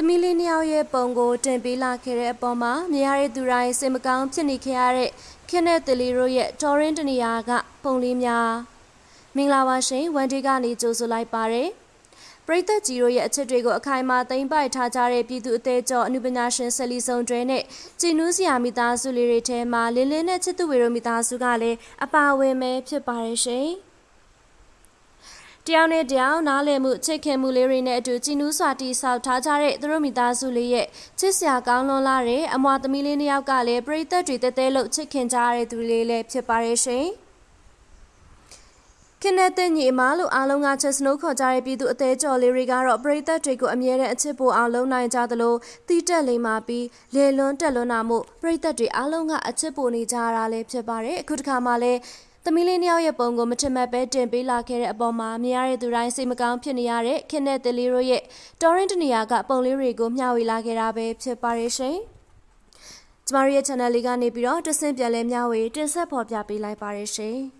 သမီးလေးနှစ်ယောက်ရဲ့ပုံကိုတင်ပေးလာခဲ့တဲ့အပေါ်မှာမြရတဲ့သူတိုင်းစိတ်မကောင်းဖြစ်နေခဲ့ရတဲ့ခင်တဲ့တလီတို့ရဲ့တော်ရင်းတနေရာကပုံလေးများမင်္ဂလာပါရှင်ဝန်ဒီကနေကြိုဆိုလိုက်ပါတယ်ပရိသတ်ကြီးတို့ရဲ့အချက်တွေကိုအခိုင်အမာသိမ့်ပိုက်ထားကြတဲ့ပြည်သူအသေးကျော်အနုပညာရှင်ဆယ်လီဆောင်တွဲနဲ့ကြည်နူးစရာမိသားစုလေးတွေထဲမှာလင်းလင်းနဲ့ချစ်သူဝေတို့မိသားစုကလည်းအပါဝင်ပဲဖြစ်ပါတယ်ရှင်။ တယောက်နဲ့တယောက်နားလည်မှုချစ်ခင်မှုလေးတွေနဲ့အတူကြည်နူးစွာတီဆောက်ထားကြတဲ့သူတို့မိသားစုလေးရဲ့ချစ်စရာကောင်းလွန်လာတဲ့အမွာသမီးလေးနှစ်ယောက်ကလည်းပရိသတ်တွေတဲတဲလို့ချစ်ခင်ကြရတဲ့သူလေးလည်းဖြစ်ပါရဲ့ရှင်ခင်တဲ့တဲ့ညီအမလို့အားလုံးကချက်စနိုးခေါ်ကြတဲ့ပြည်သူအသေးကျော်လေးတွေကတော့ပရိသတ်တွေကိုအမြဲတမ်းအချစ်ပိုအောင်လုံးနိုင်ကြသလိုတီးတက်လိမ့်မာပြီးလေလွန်းတက်လွန်းတာမို့ပရိသတ်တွေအားလုံးကအချစ်ပိုနေကြရတာလည်းဖြစ်ပါတယ်အခုတခါမှလည်း သမီးလေးနှစ်ယောက်ရဲ့ပုံကိုမထင်မှတ်ပဲတင်ပေးလာခဲ့တဲ့အပေါ်မှာမြင်ရတဲ့သူတိုင်းစိတ်မကောင်းဖြစ်နေရတဲ့ခင်တဲ့တလေးတို့ရဲ့တော်ရင်တနေရာကပုံလေးတွေကိုမျှဝေလာခဲ့တာပဲဖြစ်ပါရဲ့ရှင်။ကျမတို့ရဲ့ channel လေးကနေပြီးတော့တဆင့်ပြန်လဲမျှဝေတင်ဆက်ဖော်ပြပေးလိုက်ပါရရှင်။